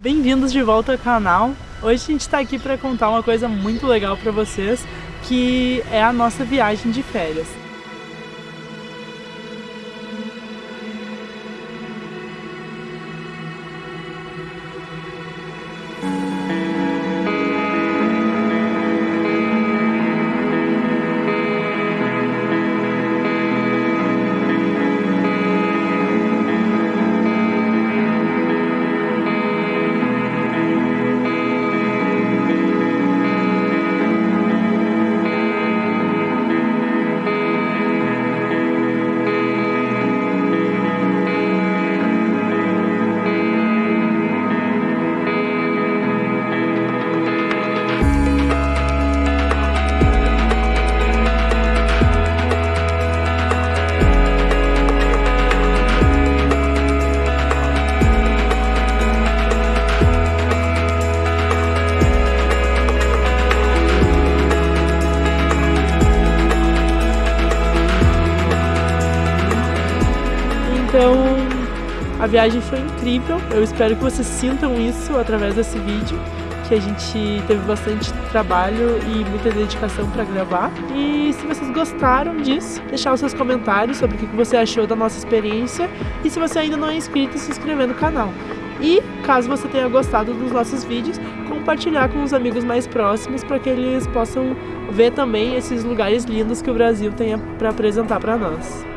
Bem-vindos de volta ao canal. Hoje a gente está aqui para contar uma coisa muito legal para vocês, que é a nossa viagem de férias. Então, a viagem foi incrível. Eu espero que vocês sintam isso através desse vídeo, que a gente teve bastante trabalho e muita dedicação para gravar. E se vocês gostaram disso, deixar os seus comentários sobre o que você achou da nossa experiência e se você ainda não é inscrito, se inscrever no canal. E caso você tenha gostado dos nossos vídeos, compartilhar com os amigos mais próximos para que eles possam ver também esses lugares lindos que o Brasil tem para apresentar para nós.